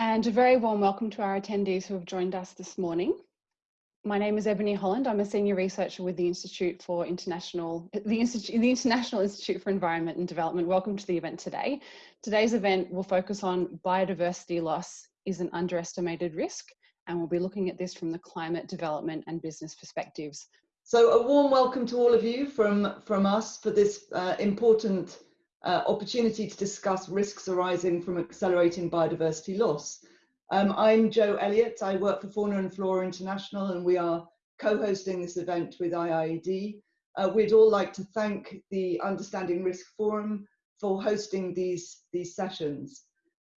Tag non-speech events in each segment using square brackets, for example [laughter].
and a very warm welcome to our attendees who have joined us this morning. My name is Ebony Holland. I'm a senior researcher with the Institute for International, the, Institute, the International Institute for Environment and Development. Welcome to the event today. Today's event will focus on biodiversity loss is an underestimated risk, and we'll be looking at this from the climate development and business perspectives. So a warm welcome to all of you from, from us for this uh, important uh, opportunity to discuss risks arising from accelerating biodiversity loss. Um, I'm Jo Elliott, I work for Fauna and Flora International and we are co-hosting this event with IIED. Uh, we'd all like to thank the Understanding Risk Forum for hosting these, these sessions.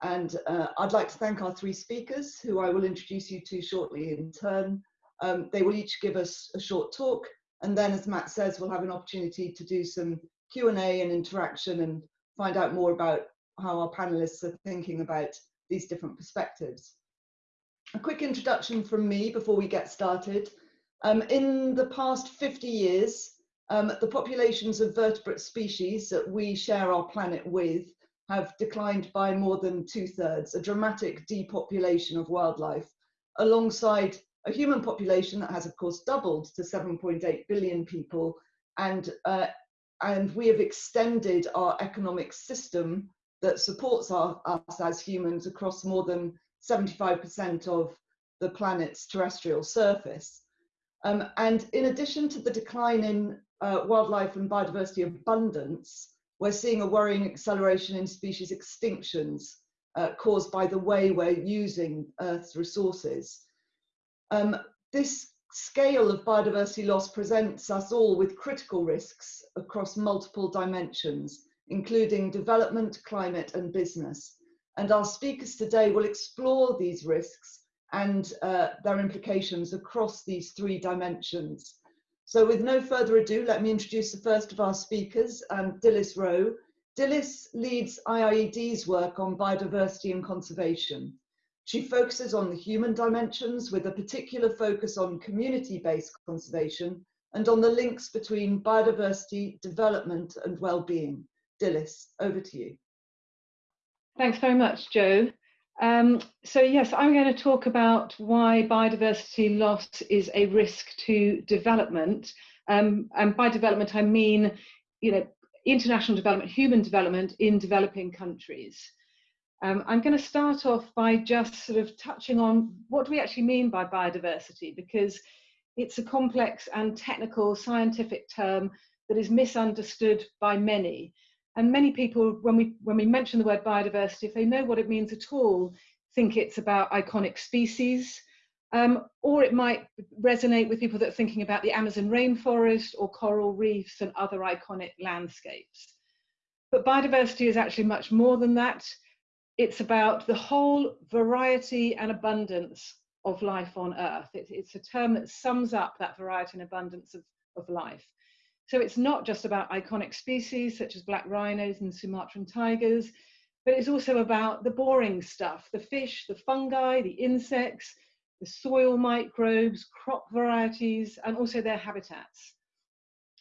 And uh, I'd like to thank our three speakers who I will introduce you to shortly in turn. Um, they will each give us a short talk and then as Matt says, we'll have an opportunity to do some Q&A and interaction and find out more about how our panelists are thinking about these different perspectives. A quick introduction from me before we get started. Um, in the past 50 years, um, the populations of vertebrate species that we share our planet with have declined by more than two thirds, a dramatic depopulation of wildlife, alongside a human population that has of course doubled to 7.8 billion people and uh, and we have extended our economic system that supports our, us as humans across more than 75% of the planet's terrestrial surface. Um, and in addition to the decline in uh, wildlife and biodiversity abundance, we're seeing a worrying acceleration in species extinctions uh, caused by the way we're using Earth's resources. Um, this scale of biodiversity loss presents us all with critical risks across multiple dimensions, including development, climate and business. And our speakers today will explore these risks and uh, their implications across these three dimensions. So with no further ado, let me introduce the first of our speakers, um, Dilys Roe. Dilys leads IIED's work on biodiversity and conservation. She focuses on the human dimensions with a particular focus on community-based conservation and on the links between biodiversity, development and well-being. Dilys, over to you. Thanks very much, Jo. Um, so yes, I'm going to talk about why biodiversity loss is a risk to development. Um, and by development, I mean, you know, international development, human development in developing countries. Um, I'm going to start off by just sort of touching on what do we actually mean by biodiversity, because it's a complex and technical scientific term that is misunderstood by many. And many people, when we, when we mention the word biodiversity, if they know what it means at all, think it's about iconic species, um, or it might resonate with people that are thinking about the Amazon rainforest or coral reefs and other iconic landscapes. But biodiversity is actually much more than that it's about the whole variety and abundance of life on earth. It, it's a term that sums up that variety and abundance of, of life. So it's not just about iconic species such as black rhinos and Sumatran tigers, but it's also about the boring stuff, the fish, the fungi, the insects, the soil microbes, crop varieties, and also their habitats.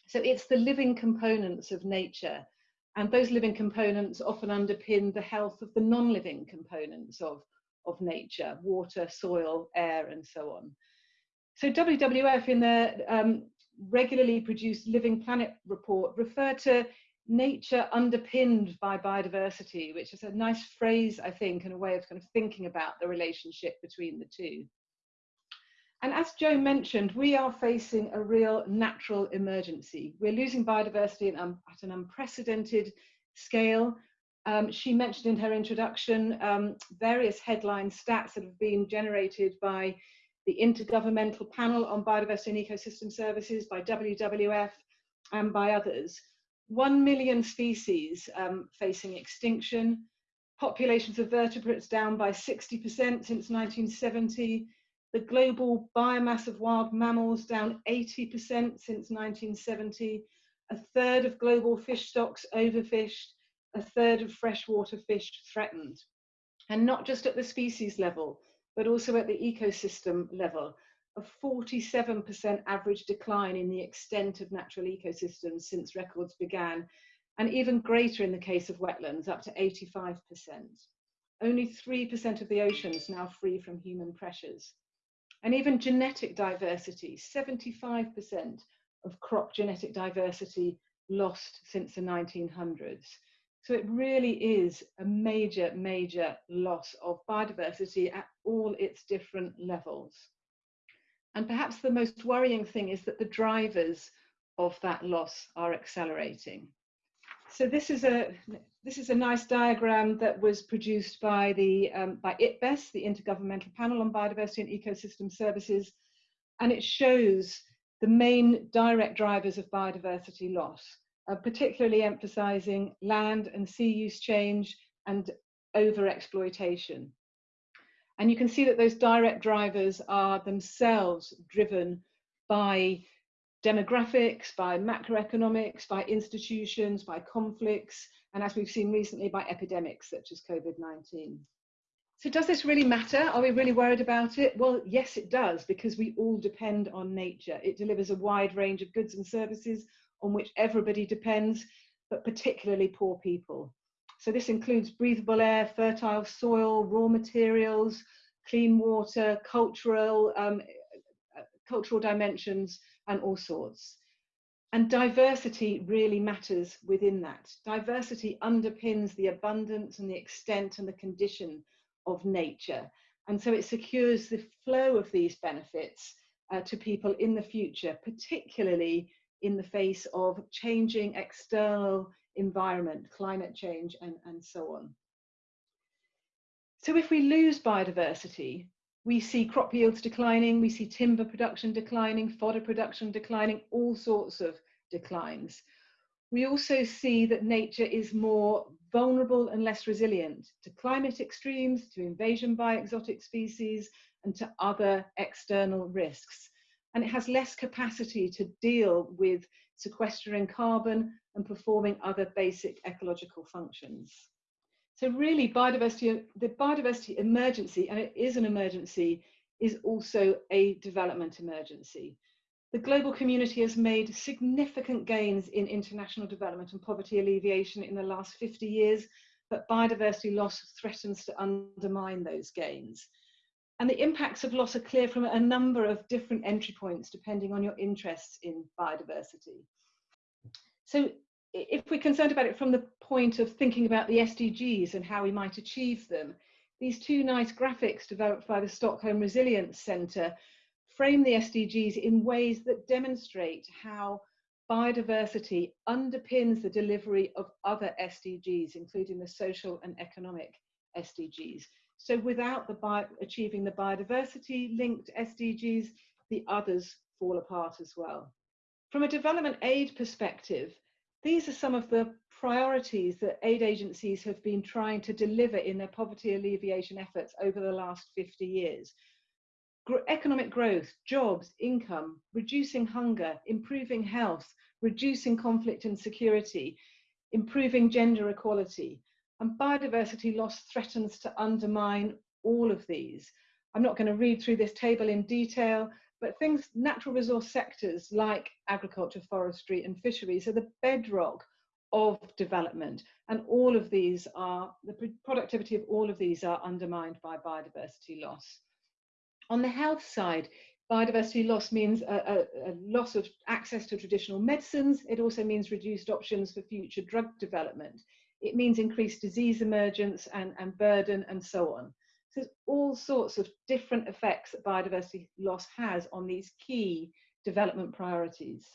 So it's the living components of nature and those living components often underpin the health of the non-living components of, of nature, water, soil, air, and so on. So WWF in their um, regularly produced Living Planet report refer to nature underpinned by biodiversity, which is a nice phrase, I think, and a way of kind of thinking about the relationship between the two. And as Jo mentioned, we are facing a real natural emergency. We're losing biodiversity um, at an unprecedented scale. Um, she mentioned in her introduction um, various headline stats that have been generated by the Intergovernmental Panel on Biodiversity and Ecosystem Services, by WWF, and by others. One million species um, facing extinction, populations of vertebrates down by 60% since 1970, the global biomass of wild mammals down 80% since 1970, a third of global fish stocks overfished, a third of freshwater fish threatened. And not just at the species level, but also at the ecosystem level, a 47% average decline in the extent of natural ecosystems since records began, and even greater in the case of wetlands, up to 85%. only 3% of the oceans now free from human pressures. And even genetic diversity, 75% of crop genetic diversity lost since the 1900s. So it really is a major, major loss of biodiversity at all its different levels. And perhaps the most worrying thing is that the drivers of that loss are accelerating. So this is a this is a nice diagram that was produced by the um, by IPBES, the Intergovernmental Panel on Biodiversity and Ecosystem Services, and it shows the main direct drivers of biodiversity loss, uh, particularly emphasizing land and sea use change and overexploitation. And you can see that those direct drivers are themselves driven by demographics, by macroeconomics, by institutions, by conflicts, and as we've seen recently, by epidemics such as COVID-19. So does this really matter? Are we really worried about it? Well, yes, it does, because we all depend on nature. It delivers a wide range of goods and services on which everybody depends, but particularly poor people. So this includes breathable air, fertile soil, raw materials, clean water, cultural, um, cultural dimensions, and all sorts. And diversity really matters within that. Diversity underpins the abundance and the extent and the condition of nature. And so it secures the flow of these benefits uh, to people in the future, particularly in the face of changing external environment, climate change, and, and so on. So if we lose biodiversity, we see crop yields declining, we see timber production declining, fodder production declining, all sorts of declines. We also see that nature is more vulnerable and less resilient to climate extremes, to invasion by exotic species, and to other external risks. And it has less capacity to deal with sequestering carbon and performing other basic ecological functions. So really biodiversity, the biodiversity emergency, and it is an emergency, is also a development emergency. The global community has made significant gains in international development and poverty alleviation in the last 50 years, but biodiversity loss threatens to undermine those gains. And the impacts of loss are clear from a number of different entry points, depending on your interests in biodiversity. So if we're concerned about it from the point of thinking about the SDGs and how we might achieve them, these two nice graphics developed by the Stockholm Resilience Centre frame the SDGs in ways that demonstrate how biodiversity underpins the delivery of other SDGs, including the social and economic SDGs. So without the achieving the biodiversity linked SDGs, the others fall apart as well. From a development aid perspective, these are some of the priorities that aid agencies have been trying to deliver in their poverty alleviation efforts over the last 50 years. economic growth, jobs, income, reducing hunger, improving health, reducing conflict and security, improving gender equality. And biodiversity loss threatens to undermine all of these. I'm not going to read through this table in detail, but things, natural resource sectors like agriculture, forestry, and fisheries are the bedrock of development. And all of these are, the productivity of all of these are undermined by biodiversity loss. On the health side, biodiversity loss means a, a, a, loss of access to traditional medicines. It also means reduced options for future drug development. It means increased disease emergence and, and burden and so on. So there's all sorts of different effects that biodiversity loss has on these key development priorities.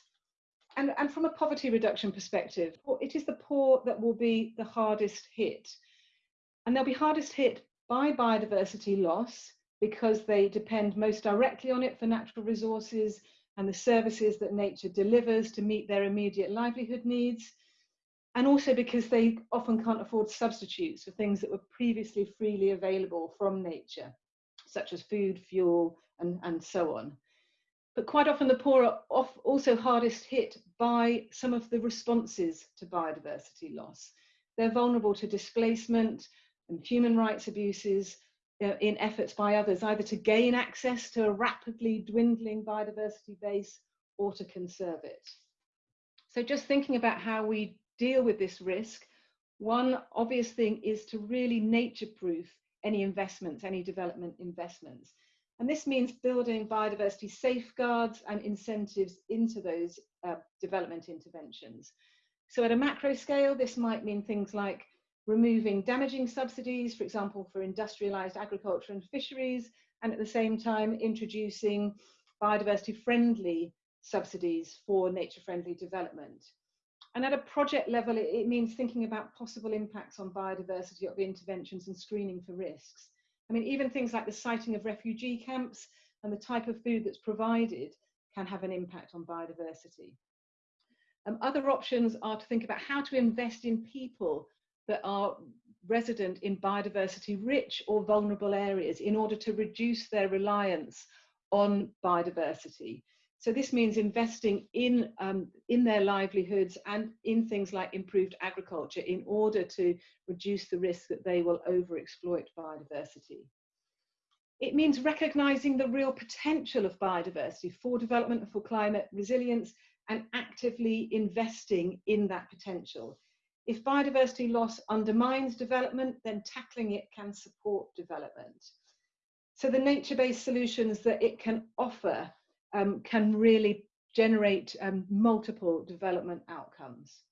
And, and from a poverty reduction perspective, it is the poor that will be the hardest hit. And they'll be hardest hit by biodiversity loss because they depend most directly on it for natural resources and the services that nature delivers to meet their immediate livelihood needs and also because they often can't afford substitutes for things that were previously freely available from nature, such as food, fuel, and, and so on. But quite often the poor are also hardest hit by some of the responses to biodiversity loss. They're vulnerable to displacement and human rights abuses know, in efforts by others, either to gain access to a rapidly dwindling biodiversity base or to conserve it. So just thinking about how we deal with this risk, One obvious thing is to really nature-proof any investments, any development investments. And this means building biodiversity safeguards and incentives into those uh, development interventions. So at a macro scale, this might mean things like removing damaging subsidies, for example, for industrialized agriculture and fisheries, and at the same time introducing biodiversity friendly subsidies for nature friendly development. And at a project level, it, it means thinking about possible impacts on biodiversity of interventions and screening for risks. I mean, even things like the siting of refugee camps and the type of food that's provided can have an impact on biodiversity. Um, other options are to think about how to invest in people that are resident in biodiversity rich or vulnerable areas in order to reduce their reliance on biodiversity. So this means investing in, um, in their livelihoods and in things like improved agriculture in order to reduce the risk that they will overexploit biodiversity. It means recognizing the real potential of biodiversity for development and for climate resilience and actively investing in that potential. If biodiversity loss undermines development, then tackling it can support development. So the nature-based solutions that it can offer um, can really generate um, multiple development outcomes.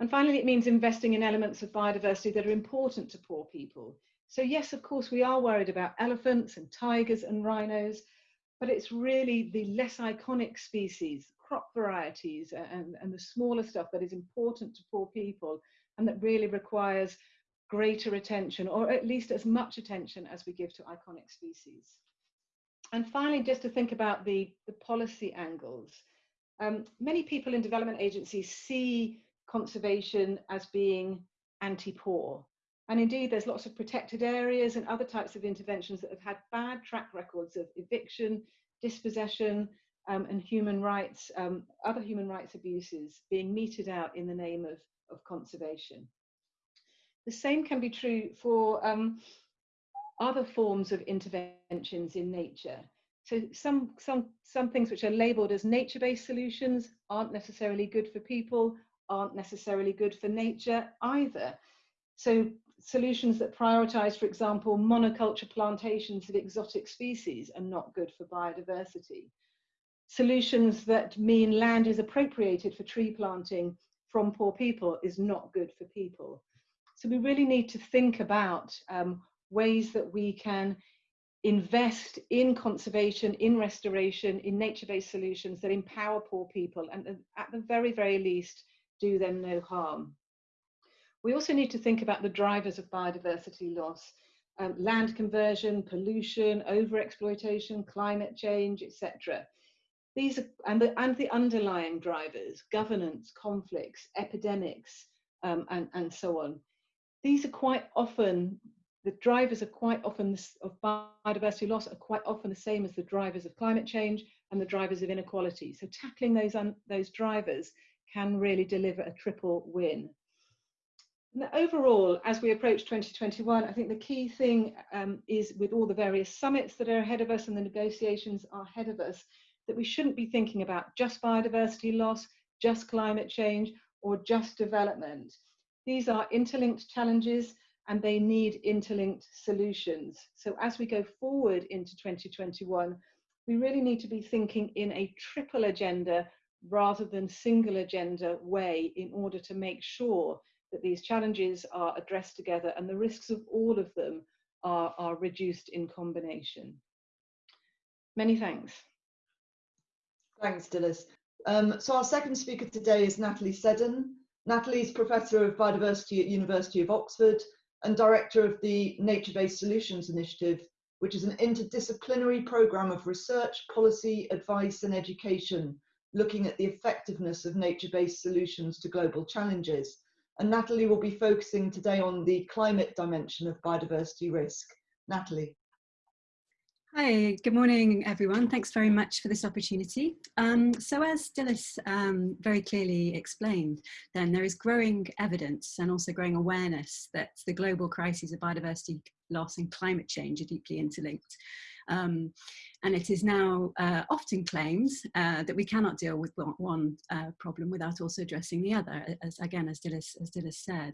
And finally, it means investing in elements of biodiversity that are important to poor people. So yes, of course, we are worried about elephants and tigers and rhinos, but it's really the less iconic species, crop varieties and, and the smaller stuff that is important to poor people and that really requires greater attention or at least as much attention as we give to iconic species and finally, just to think about the, the policy angles. Um, many people in development agencies see conservation as being anti-poor. And indeed, there's lots of protected areas and other types of interventions that have had bad track records of eviction, dispossession, um, and human rights, um, other human rights abuses being meted out in the name of, of conservation. The same can be true for um, other forms of interventions in nature. So some, some, some things which are labeled as nature-based solutions aren't necessarily good for people, aren't necessarily good for nature either. So solutions that prioritize, for example, monoculture plantations of exotic species are not good for biodiversity. Solutions that mean land is appropriated for tree planting from poor people is not good for people. So we really need to think about um, ways that we can invest in conservation, in restoration, in nature-based solutions that empower poor people and at the very, very least do them no harm. We also need to think about the drivers of biodiversity loss, um, land conversion, pollution, overexploitation, climate change, etc. These are, and the, and the underlying drivers, governance, conflicts, epidemics, um, and, and so on. These are quite often the drivers are quite often of biodiversity loss are quite often the same as the drivers of climate change and the drivers of inequality. So tackling those those drivers can really deliver a triple win. Overall, as we approach 2021, I think the key thing um, is with all the various summits that are ahead of us and the negotiations are ahead of us, that we shouldn't be thinking about just biodiversity loss, just climate change, or just development. These are interlinked challenges and they need interlinked solutions. So as we go forward into 2021, we really need to be thinking in a triple agenda rather than single agenda way in order to make sure that these challenges are addressed together and the risks of all of them are, are reduced in combination. Many thanks. Thanks, Dilys. Um, so our second speaker today is Natalie Seddon. Natalie is Professor of Biodiversity at University of Oxford and director of the Nature Based Solutions Initiative, which is an interdisciplinary program of research, policy, advice, and education looking at the effectiveness of nature based solutions to global challenges. And Natalie will be focusing today on the climate dimension of biodiversity risk. Natalie. Hi, good morning, everyone. Thanks very much for this opportunity. Um, so as Dilys um, very clearly explained, then there is growing evidence and also growing awareness that the global crises of biodiversity loss and climate change are deeply interlinked. Um, and it is now uh, often claimed uh, that we cannot deal with one uh, problem without also addressing the other, as again, as Dilys, as Dilys said.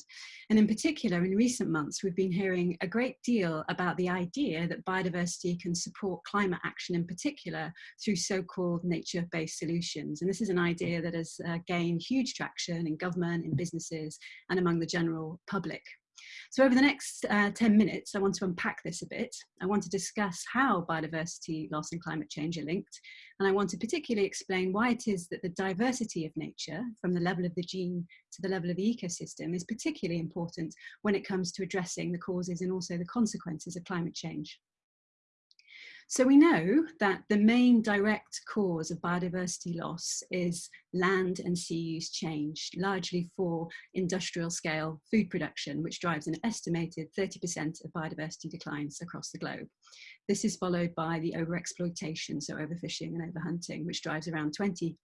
And in particular, in recent months, we've been hearing a great deal about the idea that biodiversity can support climate action in particular through so-called nature-based solutions. And this is an idea that has uh, gained huge traction in government, in businesses, and among the general public. So over the next uh, 10 minutes, I want to unpack this a bit. I want to discuss how biodiversity loss and climate change are linked. And I want to particularly explain why it is that the diversity of nature, from the level of the gene to the level of the ecosystem, is particularly important when it comes to addressing the causes and also the consequences of climate change. So we know that the main direct cause of biodiversity loss is land and sea use change, largely for industrial scale food production, which drives an estimated 30% of biodiversity declines across the globe. This is followed by the overexploitation, so overfishing and overhunting, which drives around 20%.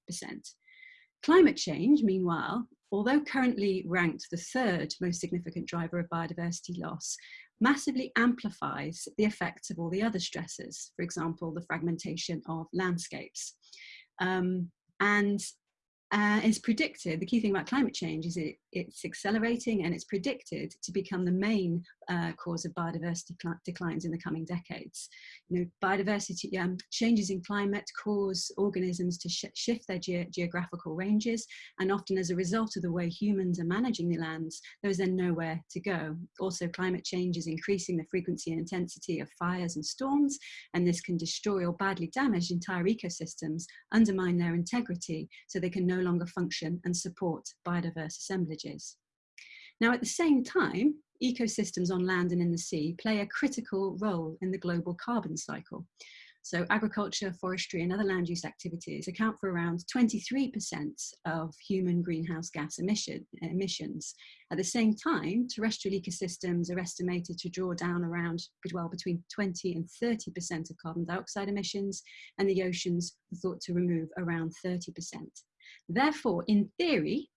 Climate change, meanwhile, although currently ranked the third most significant driver of biodiversity loss, massively amplifies the effects of all the other stresses, for example, the fragmentation of landscapes. Um, and uh, is predicted, the key thing about climate change is it, it's accelerating and it's predicted to become the main uh, cause of biodiversity declines in the coming decades. You know, biodiversity um, changes in climate cause organisms to sh shift their ge geographical ranges and often as a result of the way humans are managing the lands, there is then nowhere to go. Also climate change is increasing the frequency and intensity of fires and storms and this can destroy or badly damage entire ecosystems, undermine their integrity so they can no longer function and support biodiverse assemblages. Now at the same time, ecosystems on land and in the sea play a critical role in the global carbon cycle. So agriculture, forestry and other land use activities account for around 23% of human greenhouse gas emission, emissions. At the same time, terrestrial ecosystems are estimated to draw down around well, between 20 and 30% of carbon dioxide emissions and the oceans are thought to remove around 30%. Therefore, in theory,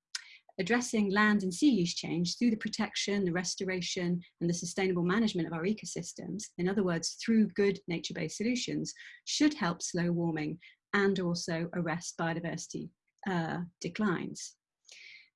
addressing land and sea use change through the protection, the restoration, and the sustainable management of our ecosystems, in other words, through good nature-based solutions, should help slow warming and also arrest biodiversity uh, declines.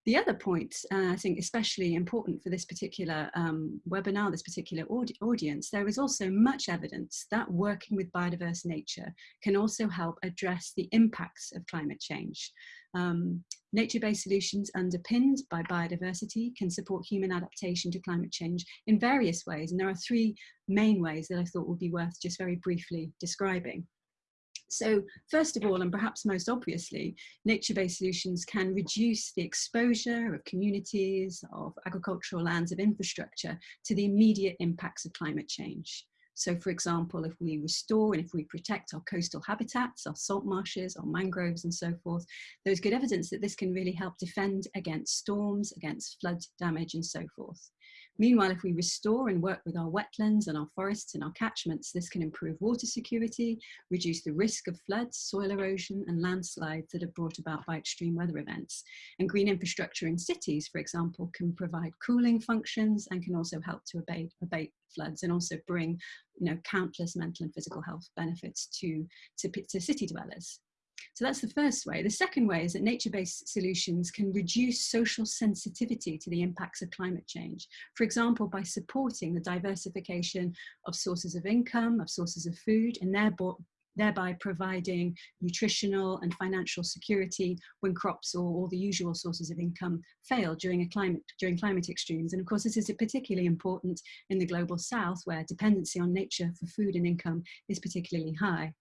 The other point, uh, I think especially important for this particular um, webinar, this particular audi audience, there is also much evidence that working with biodiverse nature can also help address the impacts of climate change. Um, Nature-based solutions underpinned by biodiversity can support human adaptation to climate change in various ways. And there are three main ways that I thought would be worth just very briefly describing. So first of all, and perhaps most obviously, nature-based solutions can reduce the exposure of communities, of agricultural lands, of infrastructure to the immediate impacts of climate change. So for example, if we restore and if we protect our coastal habitats, our salt marshes, our mangroves and so forth, there's good evidence that this can really help defend against storms, against flood damage and so forth. Meanwhile, if we restore and work with our wetlands and our forests and our catchments, this can improve water security, reduce the risk of floods, soil erosion and landslides that are brought about by extreme weather events. And green infrastructure in cities, for example, can provide cooling functions and can also help to abate, abate floods and also bring you know, countless mental and physical health benefits to, to, to city dwellers. So that's the first way. The second way is that nature-based solutions can reduce social sensitivity to the impacts of climate change. For example, by supporting the diversification of sources of income, of sources of food, and thereby providing nutritional and financial security when crops or all the usual sources of income fail during a climate during climate extremes and of course this is particularly important in the global south where dependency on nature for food and income is particularly high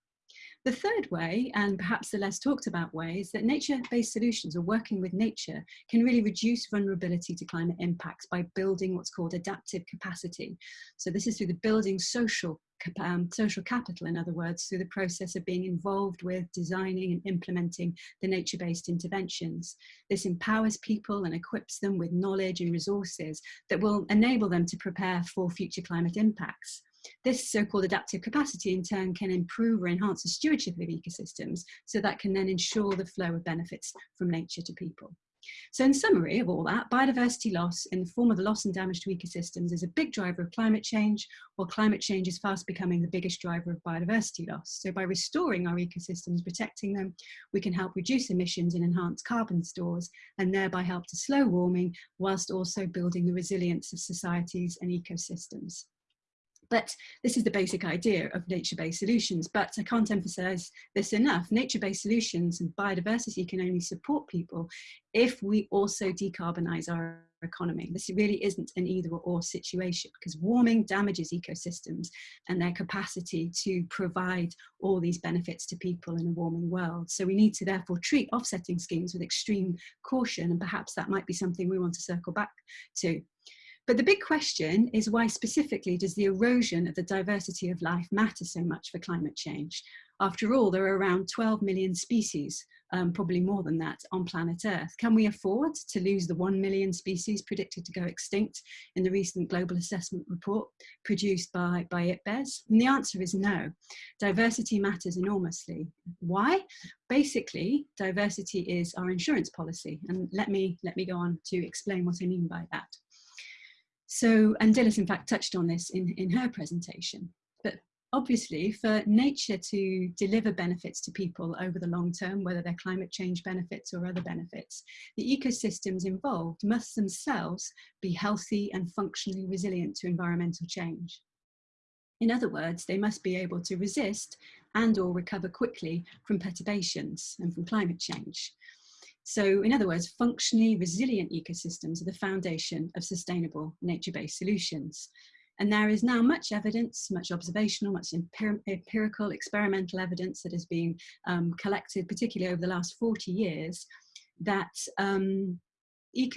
the third way, and perhaps the less talked about way, is that nature-based solutions or working with nature can really reduce vulnerability to climate impacts by building what's called adaptive capacity. So this is through the building social um, social capital, in other words, through the process of being involved with designing and implementing the nature-based interventions. This empowers people and equips them with knowledge and resources that will enable them to prepare for future climate impacts. This so-called adaptive capacity in turn can improve or enhance the stewardship of ecosystems so that can then ensure the flow of benefits from nature to people. So in summary of all that, biodiversity loss in the form of the loss and damage to ecosystems is a big driver of climate change, while climate change is fast becoming the biggest driver of biodiversity loss. So by restoring our ecosystems, protecting them, we can help reduce emissions and enhance carbon stores, and thereby help to slow warming, whilst also building the resilience of societies and ecosystems. But this is the basic idea of nature-based solutions. But I can't emphasize this enough. Nature-based solutions and biodiversity can only support people if we also decarbonize our economy. This really isn't an either or situation because warming damages ecosystems and their capacity to provide all these benefits to people in a warming world. So we need to therefore treat offsetting schemes with extreme caution and perhaps that might be something we want to circle back to. But the big question is why specifically does the erosion of the diversity of life matter so much for climate change? After all, there are around 12 million species, um, probably more than that, on planet Earth. Can we afford to lose the 1 million species predicted to go extinct in the recent global assessment report produced by, by IPBES? And the answer is no. Diversity matters enormously. Why? Basically, diversity is our insurance policy. And let me, let me go on to explain what I mean by that. So, and Dilys in fact touched on this in, in her presentation, but obviously for nature to deliver benefits to people over the long term, whether they're climate change benefits or other benefits, the ecosystems involved must themselves be healthy and functionally resilient to environmental change. In other words, they must be able to resist and or recover quickly from perturbations and from climate change. So in other words, functionally resilient ecosystems are the foundation of sustainable nature-based solutions. And there is now much evidence, much observational, much empir empirical, experimental evidence that has been um, collected, particularly over the last 40 years, that um,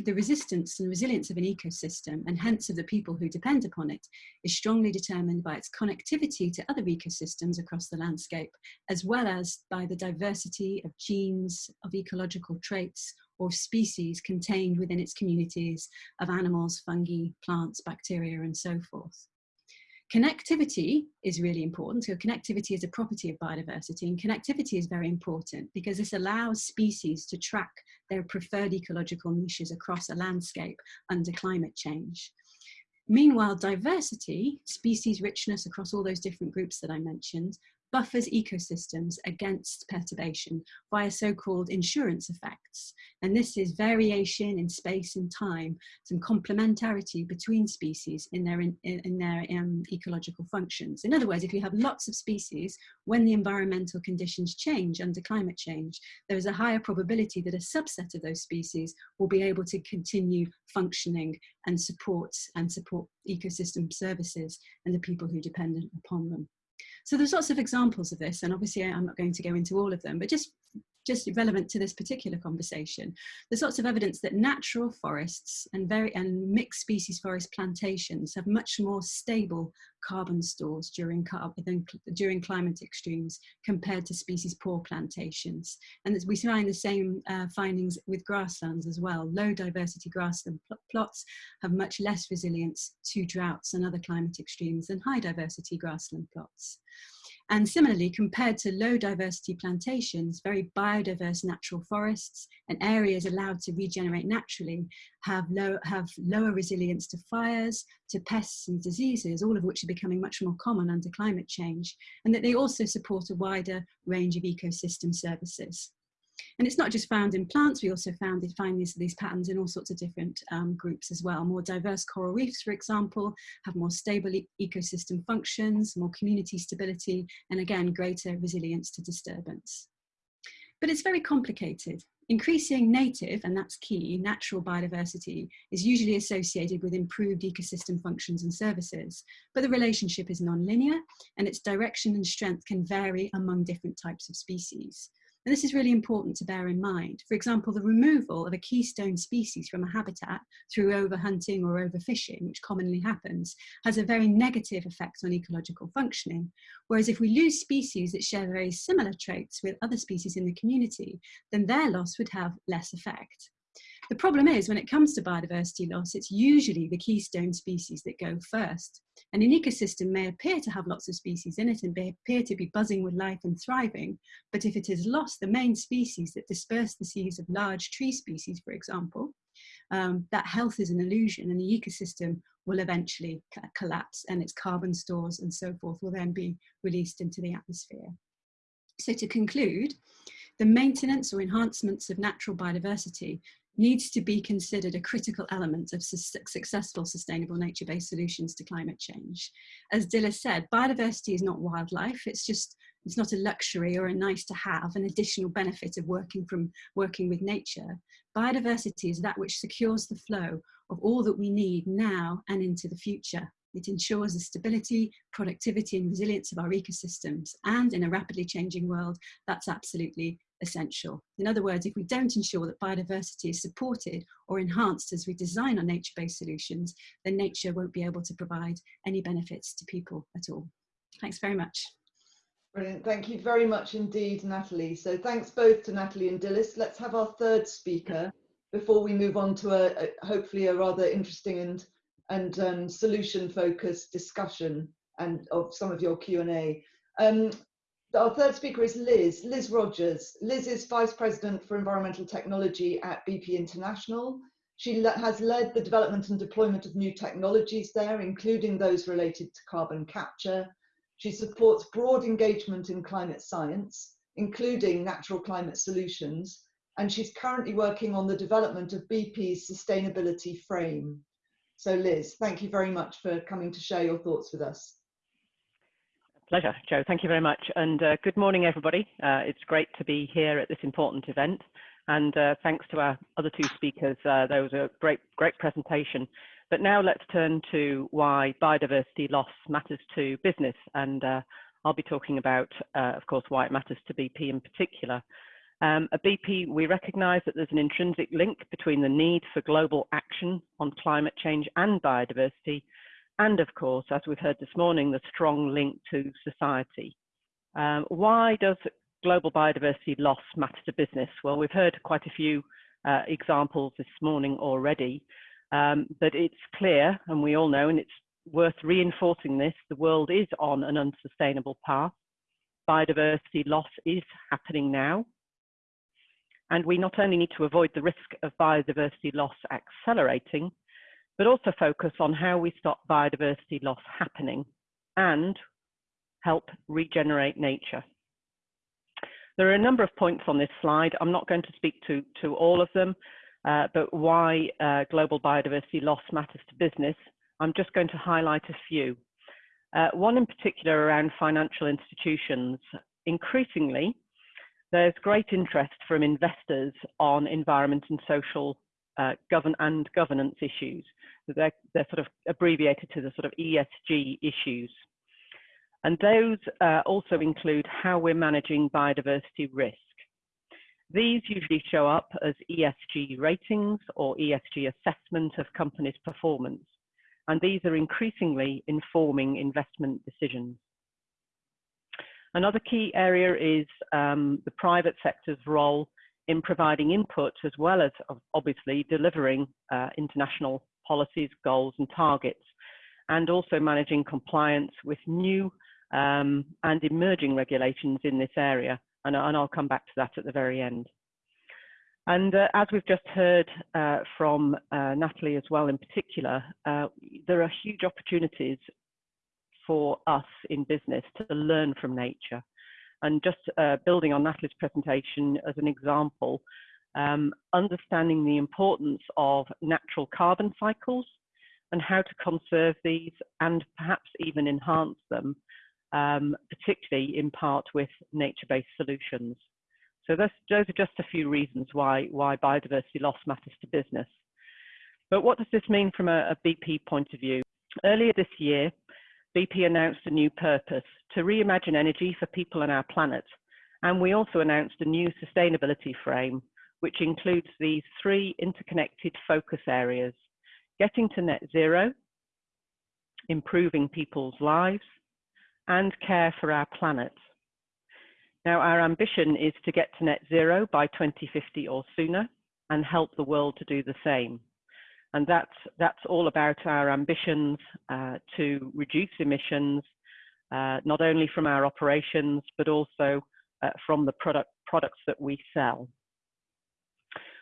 the resistance and resilience of an ecosystem, and hence of the people who depend upon it, is strongly determined by its connectivity to other ecosystems across the landscape, as well as by the diversity of genes, of ecological traits, or species contained within its communities of animals, fungi, plants, bacteria, and so forth. Connectivity is really important. So connectivity is a property of biodiversity and connectivity is very important because this allows species to track their preferred ecological niches across a landscape under climate change. Meanwhile, diversity, species richness across all those different groups that I mentioned, buffers ecosystems against perturbation via so-called insurance effects. And this is variation in space and time, some complementarity between species in their, in, in their um, ecological functions. In other words, if you have lots of species, when the environmental conditions change under climate change, there is a higher probability that a subset of those species will be able to continue functioning and support and support ecosystem services and the people who depend upon them. So there's lots of examples of this, and obviously I'm not going to go into all of them, but just just relevant to this particular conversation, there's lots of evidence that natural forests and very and mixed species forest plantations have much more stable carbon stores during carbon during climate extremes compared to species poor plantations. And we find the same uh, findings with grasslands as well. Low diversity grassland pl plots have much less resilience to droughts and other climate extremes than high diversity grassland plots. And similarly, compared to low diversity plantations, very biodiverse natural forests and areas allowed to regenerate naturally have, low, have lower resilience to fires, to pests and diseases, all of which are becoming much more common under climate change, and that they also support a wider range of ecosystem services. And it's not just found in plants, we also found find these, these patterns in all sorts of different um, groups as well. More diverse coral reefs, for example, have more stable e ecosystem functions, more community stability, and again, greater resilience to disturbance. But it's very complicated. Increasing native, and that's key, natural biodiversity is usually associated with improved ecosystem functions and services, but the relationship is non-linear and its direction and strength can vary among different types of species. And this is really important to bear in mind. For example, the removal of a keystone species from a habitat through overhunting or overfishing, which commonly happens, has a very negative effect on ecological functioning. Whereas if we lose species that share very similar traits with other species in the community, then their loss would have less effect. The problem is when it comes to biodiversity loss, it's usually the keystone species that go first. And an ecosystem may appear to have lots of species in it and may appear to be buzzing with life and thriving, but if it is lost the main species that disperse the seeds of large tree species, for example, um, that health is an illusion and the ecosystem will eventually collapse and its carbon stores and so forth will then be released into the atmosphere. So to conclude, the maintenance or enhancements of natural biodiversity needs to be considered a critical element of su successful sustainable nature-based solutions to climate change. As Dilla said, biodiversity is not wildlife, it's just it's not a luxury or a nice to have, an additional benefit of working from working with nature. Biodiversity is that which secures the flow of all that we need now and into the future. It ensures the stability, productivity and resilience of our ecosystems. And in a rapidly changing world, that's absolutely essential. In other words, if we don't ensure that biodiversity is supported or enhanced as we design our nature-based solutions, then nature won't be able to provide any benefits to people at all. Thanks very much. Brilliant. Thank you very much indeed, Natalie. So thanks both to Natalie and Dilys. Let's have our third speaker before we move on to a, a hopefully a rather interesting and and um, solution focused discussion and of some of your Q&A. Um, our third speaker is Liz, Liz Rogers. Liz is Vice President for Environmental Technology at BP International. She has led the development and deployment of new technologies there, including those related to carbon capture. She supports broad engagement in climate science, including natural climate solutions, and she's currently working on the development of BP's sustainability frame. So Liz, thank you very much for coming to share your thoughts with us. Pleasure, Jo. Thank you very much. And uh, good morning, everybody. Uh, it's great to be here at this important event. And uh, thanks to our other two speakers. Uh, there was a great, great presentation. But now let's turn to why biodiversity loss matters to business. And uh, I'll be talking about, uh, of course, why it matters to BP in particular. Um, at BP, we recognise that there's an intrinsic link between the need for global action on climate change and biodiversity, and of course, as we've heard this morning, the strong link to society. Um, why does global biodiversity loss matter to business? Well, we've heard quite a few uh, examples this morning already, um, but it's clear, and we all know, and it's worth reinforcing this, the world is on an unsustainable path. Biodiversity loss is happening now, and we not only need to avoid the risk of biodiversity loss accelerating, but also focus on how we stop biodiversity loss happening and help regenerate nature. There are a number of points on this slide. I'm not going to speak to, to all of them, uh, but why uh, global biodiversity loss matters to business, I'm just going to highlight a few. Uh, one in particular around financial institutions. Increasingly, there's great interest from investors on environment and social uh, govern and governance issues. They're, they're sort of abbreviated to the sort of ESG issues. And those uh, also include how we're managing biodiversity risk. These usually show up as ESG ratings or ESG assessment of companies' performance. And these are increasingly informing investment decisions. Another key area is um, the private sector's role in providing input as well as obviously delivering uh, international policies, goals and targets, and also managing compliance with new um, and emerging regulations in this area. And, and, I'll come back to that at the very end. And uh, as we've just heard uh, from uh, Natalie as well in particular, uh, there are huge opportunities for us in business to learn from nature. And just uh, building on Natalie's presentation as an example, um, understanding the importance of natural carbon cycles and how to conserve these and perhaps even enhance them, um, particularly in part with nature-based solutions. So those, those are just a few reasons why, why biodiversity loss matters to business. But what does this mean from a, a BP point of view? Earlier this year, BP announced a new purpose to reimagine energy for people and our planet. And we also announced a new sustainability frame, which includes these three interconnected focus areas, getting to net zero, improving people's lives, and care for our planet. Now, our ambition is to get to net zero by 2050 or sooner, and help the world to do the same. And that's, that's all about our ambitions uh, to reduce emissions, uh, not only from our operations, but also uh, from the product, products that we sell.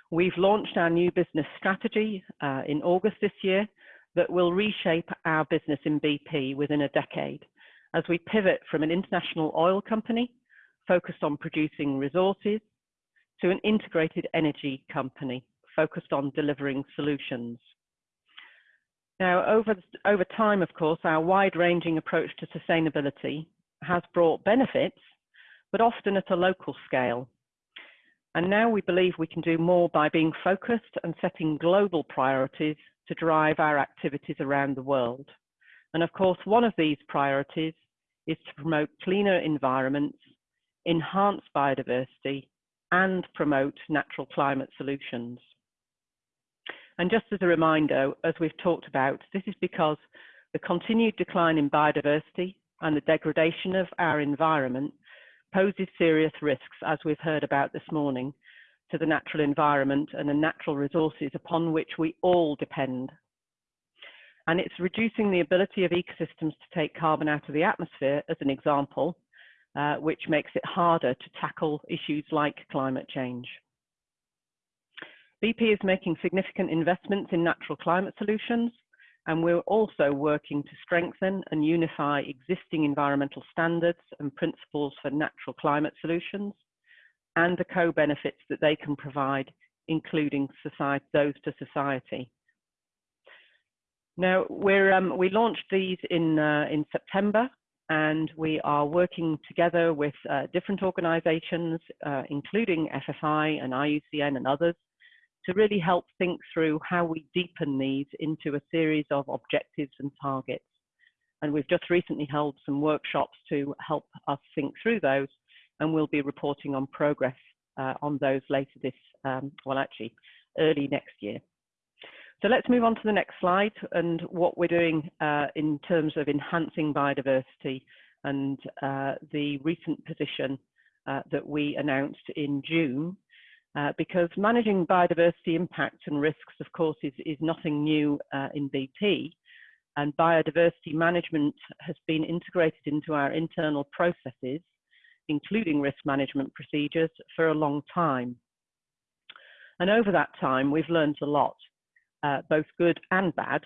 We've launched our new business strategy uh, in August this year that will reshape our business in BP within a decade as we pivot from an international oil company focused on producing resources to an integrated energy company focused on delivering solutions. Now, over, over time, of course, our wide-ranging approach to sustainability has brought benefits, but often at a local scale. And now we believe we can do more by being focused and setting global priorities to drive our activities around the world. And of course, one of these priorities is to promote cleaner environments, enhance biodiversity, and promote natural climate solutions. And just as a reminder, as we've talked about, this is because the continued decline in biodiversity and the degradation of our environment poses serious risks, as we've heard about this morning, to the natural environment and the natural resources upon which we all depend. And it's reducing the ability of ecosystems to take carbon out of the atmosphere, as an example, uh, which makes it harder to tackle issues like climate change. BP is making significant investments in natural climate solutions, and we're also working to strengthen and unify existing environmental standards and principles for natural climate solutions and the co-benefits that they can provide, including society, those to society. Now, we're, um, we launched these in, uh, in September and we are working together with uh, different organizations, uh, including FFI and IUCN and others, to really help think through how we deepen these into a series of objectives and targets. And we've just recently held some workshops to help us think through those, and we'll be reporting on progress uh, on those later this, um, well, actually, early next year. So let's move on to the next slide and what we're doing uh, in terms of enhancing biodiversity and uh, the recent position uh, that we announced in June. Uh, because managing biodiversity impacts and risks, of course, is, is nothing new uh, in BP. And biodiversity management has been integrated into our internal processes, including risk management procedures, for a long time. And over that time, we've learned a lot uh, both good and bad.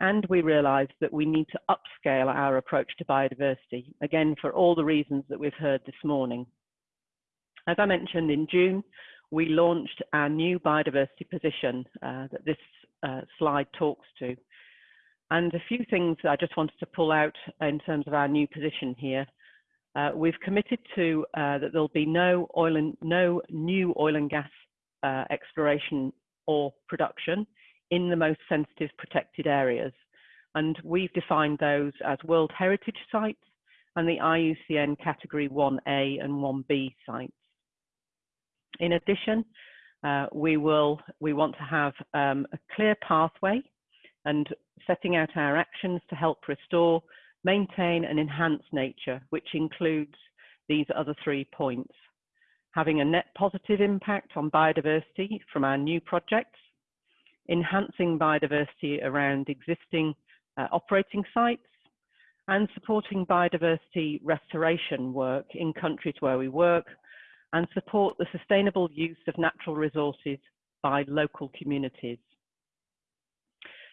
And we realized that we need to upscale our approach to biodiversity, again, for all the reasons that we've heard this morning. As I mentioned in June, we launched our new biodiversity position uh, that this uh, slide talks to. And a few things I just wanted to pull out in terms of our new position here. Uh, we've committed to uh, that there'll be no oil and no new oil and gas uh, exploration or production in the most sensitive protected areas. And we've defined those as World Heritage Sites and the IUCN Category 1A and 1B sites. In addition, uh, we will we want to have um, a clear pathway and setting out our actions to help restore, maintain and enhance nature, which includes these other three points. Having a net positive impact on biodiversity from our new projects, enhancing biodiversity around existing uh, operating sites, and supporting biodiversity restoration work in countries where we work, and support the sustainable use of natural resources by local communities.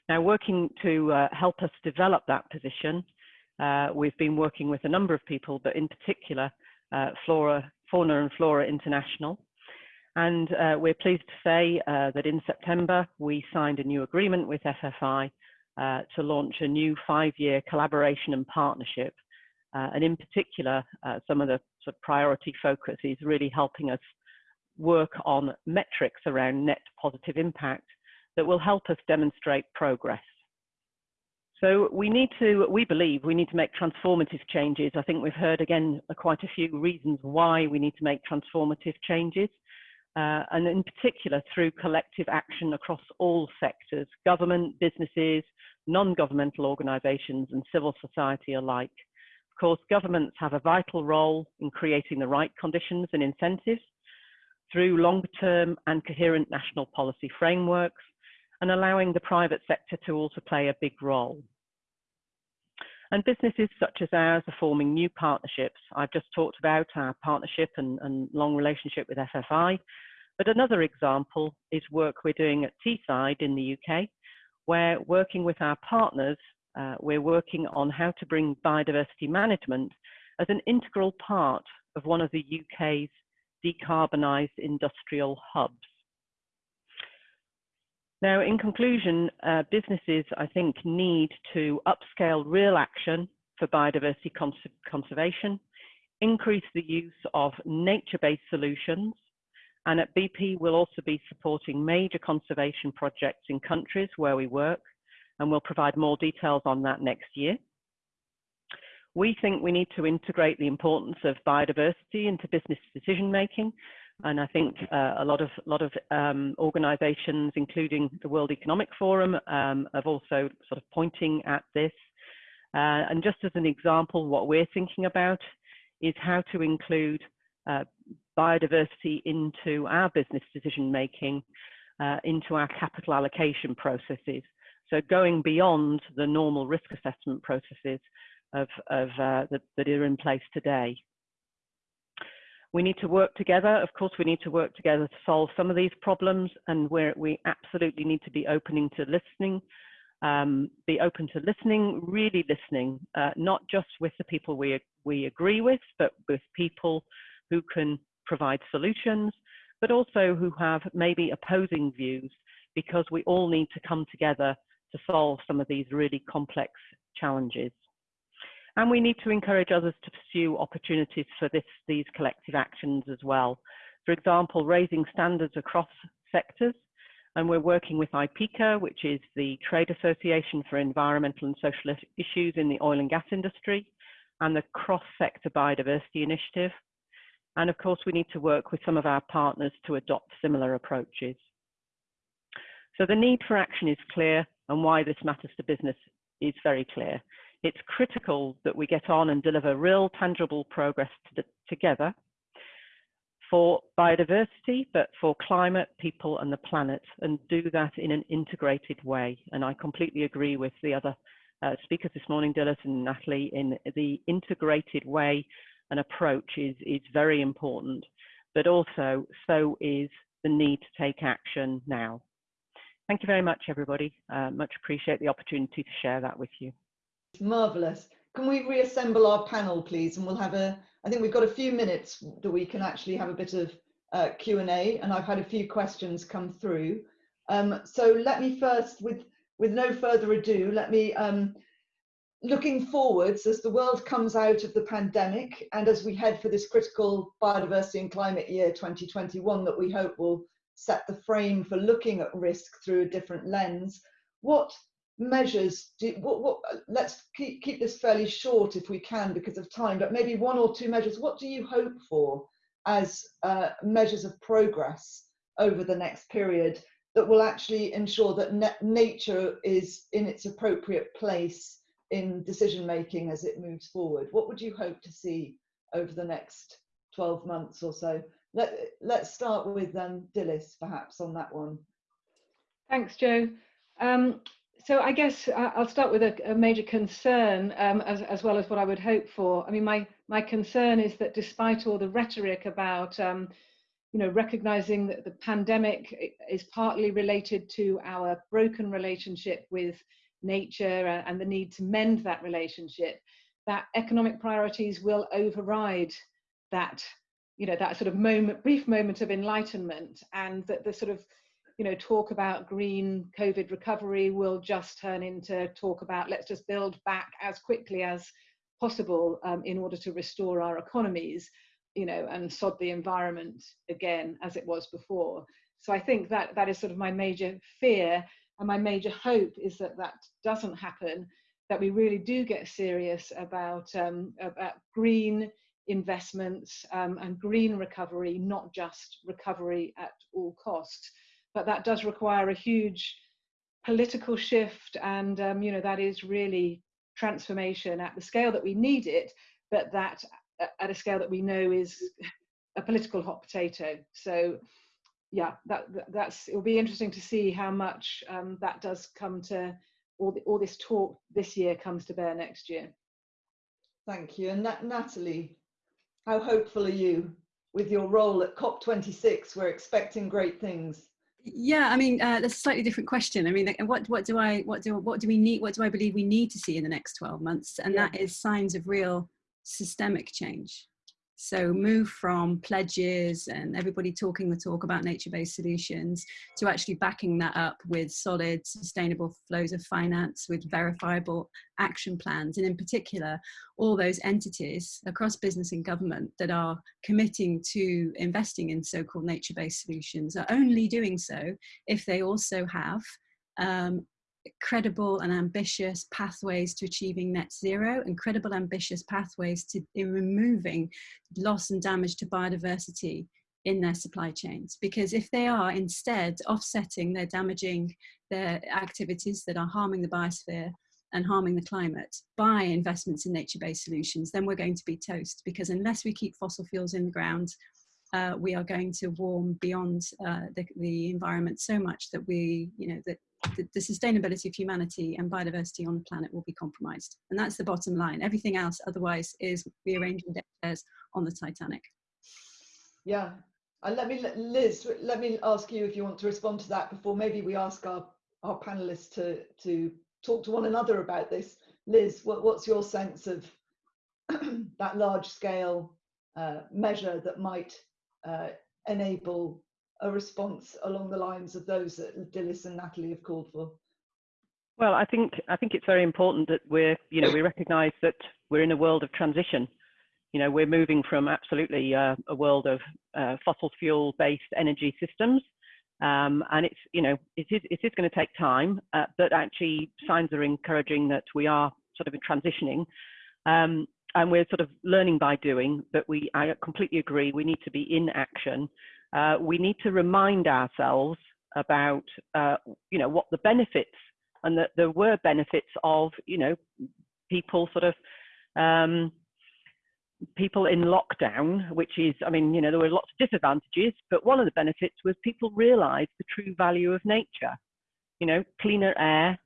Now, working to uh, help us develop that position, uh, we've been working with a number of people, but in particular, uh, Flora, Fauna and Flora International, and uh, we're pleased to say uh, that in September, we signed a new agreement with FFI uh, to launch a new five-year collaboration and partnership. And in particular, some of the sort of priority focus is really helping us work on metrics around net positive impact that will help us demonstrate progress. So we need to, we believe we need to make transformative changes. I think we've heard again quite a few reasons why we need to make transformative changes uh, and in particular through collective action across all sectors, government, businesses, non-governmental organisations and civil society alike. Course, governments have a vital role in creating the right conditions and incentives, through long-term and coherent national policy frameworks and allowing the private sector to also play a big role. And businesses such as ours are forming new partnerships. I've just talked about our partnership and, and long relationship with FFI, but another example is work we're doing at Teesside in the UK, where working with our partners, uh, we're working on how to bring biodiversity management as an integral part of one of the UK's decarbonised industrial hubs. Now, in conclusion, uh, businesses, I think, need to upscale real action for biodiversity cons conservation, increase the use of nature-based solutions, and at BP, we'll also be supporting major conservation projects in countries where we work, and we'll provide more details on that next year. We think we need to integrate the importance of biodiversity into business decision making and I think uh, a lot of lot of um, organisations, including the World Economic Forum, um, have also sort of pointing at this. Uh, and just as an example, what we're thinking about is how to include uh, biodiversity into our business decision making, uh, into our capital allocation processes. So going beyond the normal risk assessment processes of, of uh, that, that are in place today. We need to work together. Of course, we need to work together to solve some of these problems, and where we absolutely need to be opening to listening, um, be open to listening, really listening, uh, not just with the people we we agree with, but with people who can provide solutions, but also who have maybe opposing views, because we all need to come together to solve some of these really complex challenges. And we need to encourage others to pursue opportunities for this, these collective actions as well. For example, raising standards across sectors. And we're working with IPIECA, which is the Trade Association for Environmental and Social Issues in the oil and gas industry, and the Cross-Sector Biodiversity Initiative. And of course, we need to work with some of our partners to adopt similar approaches. So the need for action is clear, and why this matters to business is very clear it's critical that we get on and deliver real tangible progress to together for biodiversity, but for climate, people and the planet, and do that in an integrated way. And I completely agree with the other uh, speakers this morning, Dilys and Natalie, in the integrated way and approach is, is very important, but also so is the need to take action now. Thank you very much, everybody. Uh, much appreciate the opportunity to share that with you. Marvellous. Can we reassemble our panel, please? And we'll have a, I think we've got a few minutes that we can actually have a bit of uh, Q&A and I've had a few questions come through. Um, so let me first, with, with no further ado, let me, um, looking forwards as the world comes out of the pandemic and as we head for this critical biodiversity and climate year 2021 that we hope will set the frame for looking at risk through a different lens, what measures do what, what let's keep, keep this fairly short if we can because of time but maybe one or two measures. What do you hope for as uh, measures of progress over the next period that will actually ensure that nature is in its appropriate place in decision making as it moves forward? What would you hope to see over the next 12 months or so Let, let's start with um, Dilys perhaps on that one thanks Jo um, so I guess I'll start with a, a major concern um, as, as, well as what I would hope for. I mean, my, my concern is that despite all the rhetoric about, um, you know, recognizing that the pandemic is partly related to our broken relationship with nature and the need to mend that relationship, that economic priorities will override that, you know, that sort of moment, brief moment of enlightenment and that the sort of you know, talk about green COVID recovery will just turn into talk about let's just build back as quickly as possible um, in order to restore our economies, you know, and sod the environment again as it was before. So I think that that is sort of my major fear and my major hope is that that doesn't happen, that we really do get serious about, um, about green investments um, and green recovery, not just recovery at all costs but that does require a huge political shift and um, you know that is really transformation at the scale that we need it but that at a scale that we know is a political hot potato. So yeah, that, that's, it'll be interesting to see how much um, that does come to, all, the, all this talk this year comes to bear next year. Thank you. And Nat Natalie, how hopeful are you with your role at COP26? We're expecting great things. Yeah, I mean, uh, that's a slightly different question. I mean, what what do I what do what do we need? What do I believe we need to see in the next twelve months? And yeah. that is signs of real systemic change. So move from pledges and everybody talking the talk about nature-based solutions to actually backing that up with solid, sustainable flows of finance with verifiable action plans. And in particular, all those entities across business and government that are committing to investing in so-called nature-based solutions are only doing so if they also have um, credible and ambitious pathways to achieving net zero and credible ambitious pathways to in removing loss and damage to biodiversity in their supply chains. Because if they are instead offsetting their damaging their activities that are harming the biosphere and harming the climate by investments in nature-based solutions then we're going to be toast. Because unless we keep fossil fuels in the ground uh, we are going to warm beyond uh, the, the environment so much that we, you know, that the, the, sustainability of humanity and biodiversity on the planet will be compromised. And that's the bottom line. Everything else otherwise is rearranging deck chairs on the Titanic. Yeah. And let me, Liz, let me ask you if you want to respond to that before maybe we ask our, our panelists to, to talk to one another about this. Liz, what, what's your sense of [clears throat] that large scale uh, measure that might uh, enable a response along the lines of those that Dilys and Natalie have called for? Well, I think I think it's very important that we're you know we recognise that we're in a world of transition. You know, we're moving from absolutely uh, a world of uh, fossil fuel based energy systems, um, and it's you know it is it is going to take time, uh, but actually signs are encouraging that we are sort of transitioning. Um, and we're sort of learning by doing, but we, I completely agree, we need to be in action. Uh, we need to remind ourselves about, uh, you know, what the benefits and that there were benefits of, you know, people sort of, um, people in lockdown, which is, I mean, you know, there were lots of disadvantages, but one of the benefits was people realized the true value of nature. You know, cleaner air,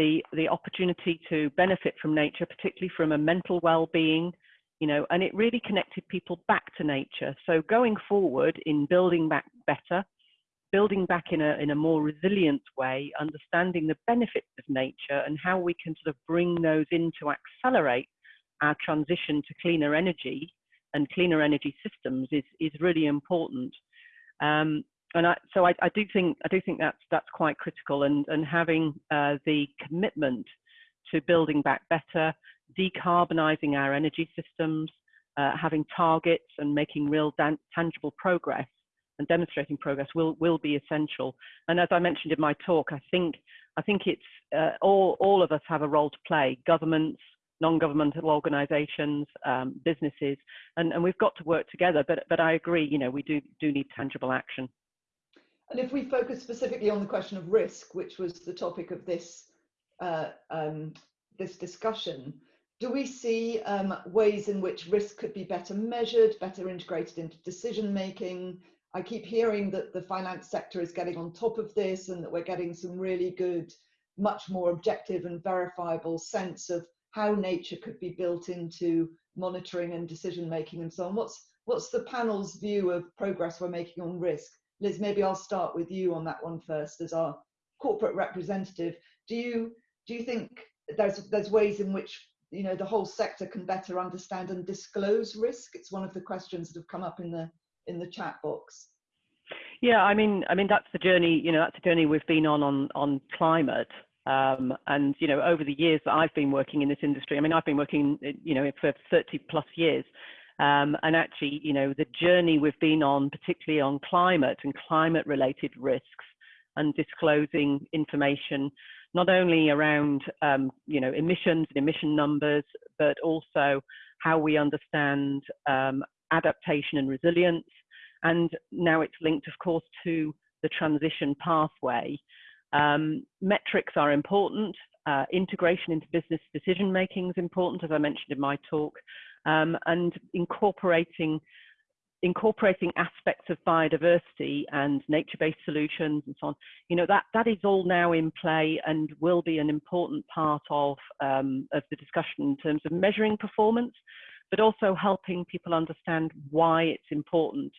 the the opportunity to benefit from nature, particularly from a mental well-being, you know, and it really connected people back to nature. So going forward in building back better, building back in a in a more resilient way, understanding the benefits of nature and how we can sort of bring those in to accelerate our transition to cleaner energy and cleaner energy systems is is really important. Um, and I, so I, I, do think I do think that's that's quite critical, and and having uh, the commitment to building back better, decarbonising our energy systems, uh, having targets, and making real tangible progress and demonstrating progress will will be essential. And as I mentioned in my talk, I think I think it's uh, all all of us have a role to play: governments, non-governmental organisations, um, businesses, and, and we've got to work together. But but I agree, you know, we do do need tangible action. And if we focus specifically on the question of risk, which was the topic of this uh, um, this discussion, do we see um, ways in which risk could be better measured, better integrated into decision making? I keep hearing that the finance sector is getting on top of this and that we're getting some really good, much more objective and verifiable sense of how nature could be built into monitoring and decision making and so on. What's what's the panel's view of progress we're making on risk? Liz, maybe I'll start with you on that one first as our corporate representative. Do you do you think there's there's ways in which you know the whole sector can better understand and disclose risk? It's one of the questions that have come up in the in the chat box. Yeah, I mean, I mean that's the journey. You know, that's the journey we've been on on on climate. Um, and you know, over the years that I've been working in this industry, I mean, I've been working, you know, for 30 plus years. Um, and actually, you know, the journey we've been on, particularly on climate and climate related risks and disclosing information, not only around, um, you know, emissions and emission numbers, but also how we understand um, adaptation and resilience. And now it's linked, of course, to the transition pathway. Um, metrics are important. Uh, integration into business decision making is important, as I mentioned in my talk um, and incorporating incorporating aspects of biodiversity and nature-based solutions and so on, you know, that, that is all now in play and will be an important part of, um, of the discussion in terms of measuring performance, but also helping people understand why it's important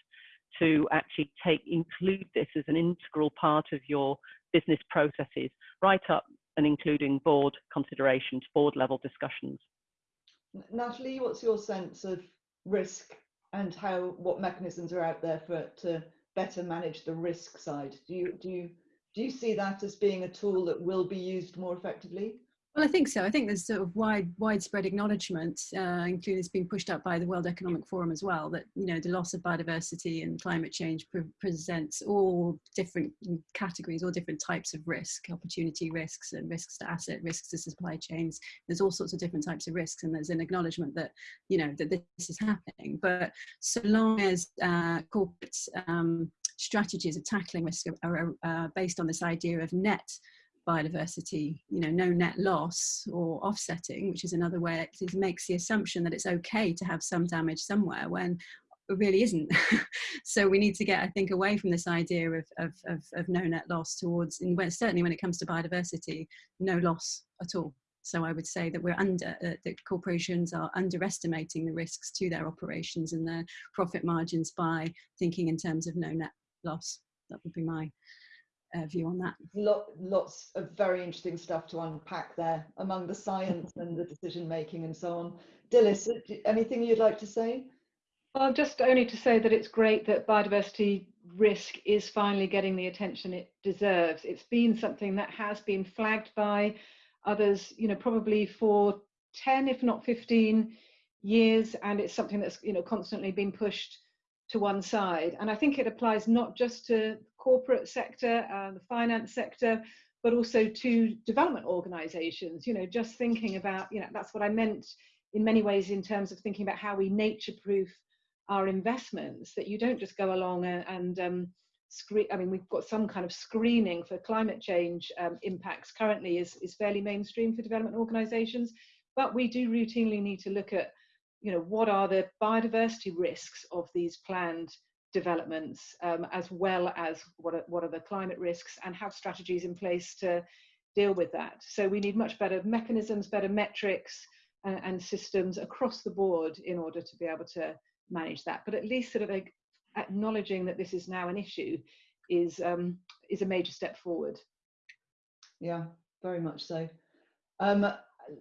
to actually take include this as an integral part of your business processes, right up and including board considerations, board level discussions. Natalie, what's your sense of risk and how what mechanisms are out there for to better manage the risk side? Do you do you do you see that as being a tool that will be used more effectively? Well, I think so. I think there's sort of wide, widespread acknowledgement, uh, including it's been pushed up by the World Economic Forum as well, that you know the loss of biodiversity and climate change pre presents all different categories, all different types of risk, opportunity risks and risks to asset, risks to supply chains. There's all sorts of different types of risks, and there's an acknowledgement that you know that this is happening. But so long as uh, corporate um, strategies of tackling risk are, are uh, based on this idea of net biodiversity, you know, no net loss or offsetting, which is another way it makes the assumption that it's okay to have some damage somewhere when it really isn't. [laughs] so we need to get, I think, away from this idea of, of, of, of no net loss towards, and when, certainly when it comes to biodiversity, no loss at all. So I would say that we're under, uh, that corporations are underestimating the risks to their operations and their profit margins by thinking in terms of no net loss. That would be my uh, view on that. Lot, lots of very interesting stuff to unpack there among the science and the decision making and so on. Dilys, uh, anything you'd like to say? Well, just only to say that it's great that biodiversity risk is finally getting the attention it deserves. It's been something that has been flagged by others, you know, probably for 10, if not 15 years, and it's something that's, you know, constantly been pushed to one side. And I think it applies not just to corporate sector, and the finance sector, but also to development organizations, you know, just thinking about, you know, that's what I meant in many ways in terms of thinking about how we nature proof our investments, that you don't just go along and, and um, screen, I mean, we've got some kind of screening for climate change um, impacts currently is, is fairly mainstream for development organizations, but we do routinely need to look at, you know, what are the biodiversity risks of these planned developments, um, as well as what are, what are the climate risks and have strategies in place to deal with that. So we need much better mechanisms, better metrics and, and systems across the board in order to be able to manage that. But at least sort of acknowledging that this is now an issue is, um, is a major step forward. Yeah, very much so. Um,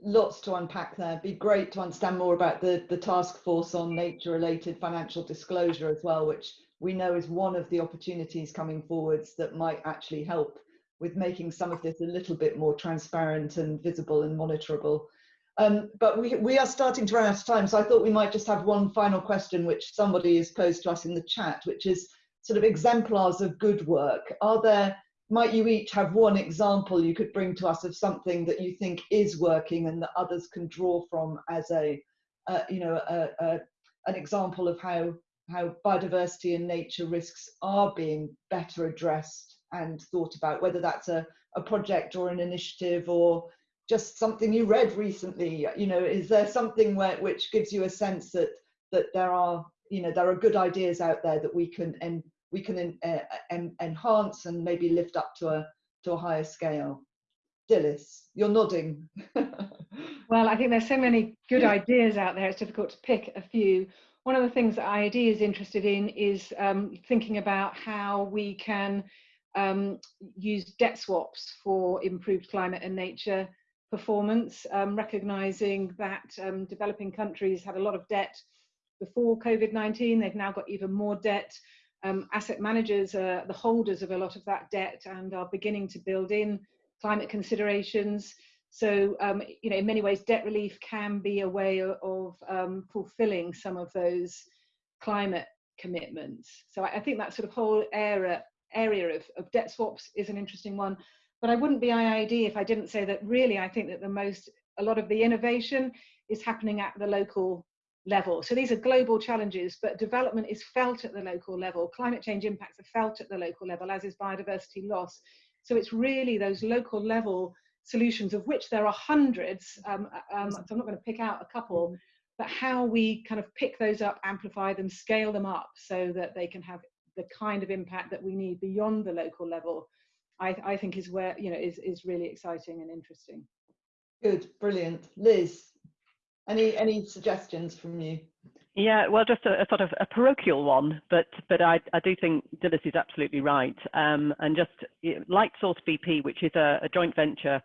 lots to unpack there. Be great to understand more about the, the task force on nature related financial disclosure as well, which we know is one of the opportunities coming forwards that might actually help with making some of this a little bit more transparent and visible and monitorable. Um, but we, we are starting to run out of time, so I thought we might just have one final question, which somebody has posed to us in the chat, which is sort of exemplars of good work. Are there might you each have one example you could bring to us of something that you think is working and that others can draw from as a, uh, you know, a, a, an example of how how biodiversity and nature risks are being better addressed and thought about, whether that's a, a project or an initiative or just something you read recently. You know, is there something where which gives you a sense that that there are, you know, there are good ideas out there that we can and we can en uh, en enhance and maybe lift up to a to a higher scale. Dilys, you're nodding. [laughs] well, I think there's so many good ideas out there. It's difficult to pick a few. One of the things that IIED is interested in is um, thinking about how we can um, use debt swaps for improved climate and nature performance, um, recognizing that um, developing countries had a lot of debt before COVID-19. They've now got even more debt um, asset managers are the holders of a lot of that debt and are beginning to build in climate considerations. So, um, you know, in many ways, debt relief can be a way of, um, fulfilling some of those climate commitments. So I, I think that sort of whole area area of, of debt swaps is an interesting one. But I wouldn't be IIED if I didn't say that really I think that the most, a lot of the innovation is happening at the local level. So these are global challenges, but development is felt at the local level. Climate change impacts are felt at the local level, as is biodiversity loss. So it's really those local level solutions, of which there are hundreds. Um, um, so I'm not going to pick out a couple, but how we kind of pick those up, amplify them, scale them up so that they can have the kind of impact that we need beyond the local level, I, I think is where, you know, is, is really exciting and interesting. Good, brilliant. Liz, any, any suggestions from you? Yeah, well, just a, a, sort of a parochial one, but but I, I do think Dilys is absolutely right. Um, and just Light Source BP, which is a, a joint venture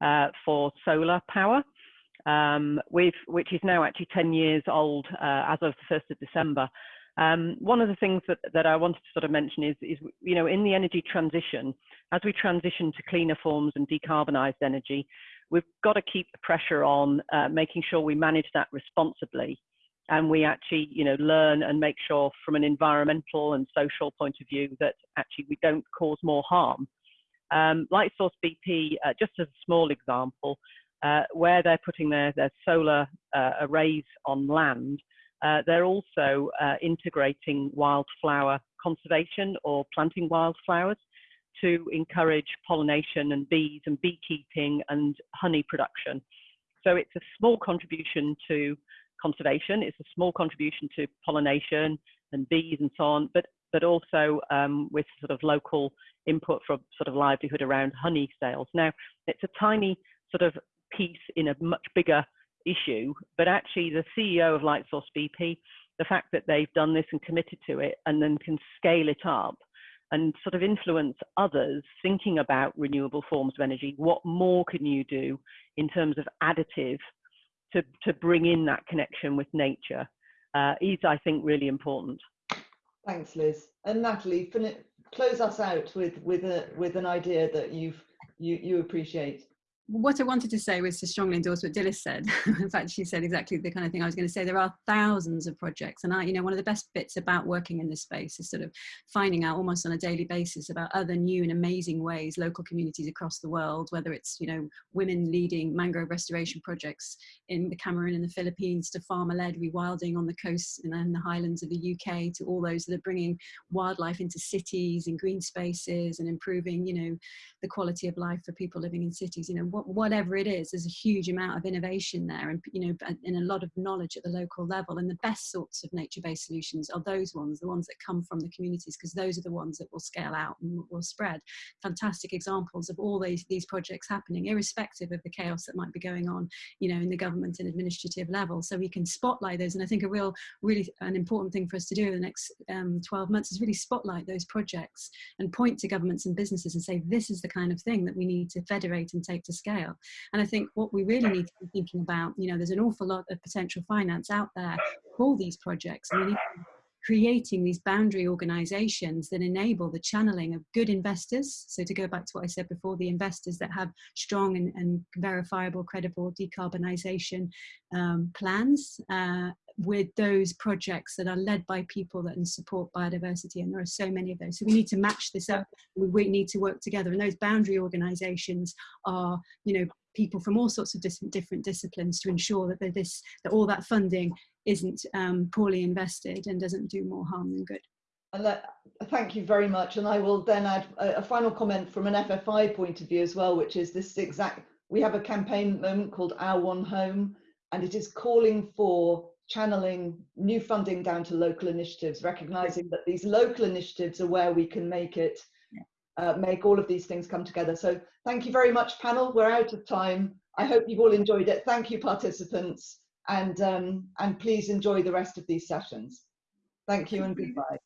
uh, for solar power, um, with, which is now actually 10 years old uh, as of the 1st of December. Um, one of the things that, that I wanted to sort of mention is, is, you know, in the energy transition, as we transition to cleaner forms and decarbonised energy, we've got to keep the pressure on uh, making sure we manage that responsibly and we actually, you know, learn and make sure from an environmental and social point of view that actually we don't cause more harm. Um, Lightsource BP, uh, just as a small example, uh, where they're putting their, their solar uh, arrays on land, uh, they're also uh, integrating wildflower conservation or planting wildflowers to encourage pollination and bees and beekeeping and honey production. So it's a small contribution to conservation, it's a small contribution to pollination and bees and so on, but, but also um, with sort of local input for sort of livelihood around honey sales. Now, it's a tiny sort of piece in a much bigger issue, but actually the CEO of Lightsource BP, the fact that they've done this and committed to it and then can scale it up and sort of influence others thinking about renewable forms of energy, what more can you do in terms of additive to, to bring in that connection with nature uh, is, I think, really important. Thanks, Liz. And Natalie, close us out with, with, a, with an idea that you've, you, you appreciate what I wanted to say was to strongly endorse what Dilys said. [laughs] In fact, she said exactly the kind of thing I was going to say. There are thousands of projects, and I, you know, one of the best bits about working in this space is sort of finding out almost on a daily basis about other new and amazing ways local communities across the world, whether it's you know women leading mangrove restoration projects in the Cameroon and the Philippines, to farmer-led rewilding on the coasts and the highlands of the UK, to all those that are bringing wildlife into cities and green spaces and improving, you know, the quality of life for people living in cities. You know whatever it is, there's a huge amount of innovation there and, you know, and a lot of knowledge at the local level. And the best sorts of nature-based solutions are those ones, the ones that come from the communities, because those are the ones that will scale out and will spread. Fantastic examples of all these, these projects happening, irrespective of the chaos that might be going on, you know, in the government and administrative level. So we can spotlight those. And I think a real, really an important thing for us to do in the next um, 12 months is really spotlight those projects and point to governments and businesses and say, this is the kind of thing that we need to federate and take to scale. And I think what we really need to be thinking about, you know, there's an awful lot of potential finance out there for these projects. And we need creating these boundary organizations that enable the channeling of good investors. So to go back to what I said before, the investors that have strong and, and verifiable, credible decarbonisation um, plans uh, with those projects that are led by people that support biodiversity. And there are so many of those. So we need to match this up. We need to work together. And those boundary organizations are, you know, people from all sorts of different, different disciplines to ensure that this that all that funding isn't um, poorly invested and doesn't do more harm than good. And thank you very much. And I will then add a, a, final comment from an FFI point of view as well, which is this exact, we have a campaign moment called Our One Home, and it is calling for channeling new funding down to local initiatives, recognizing that these local initiatives are where we can make it, uh, make all of these things come together. So thank you very much, panel. We're out of time. I hope you've all enjoyed it. Thank you, participants and, um, and please enjoy the rest of these sessions. Thank you and goodbye.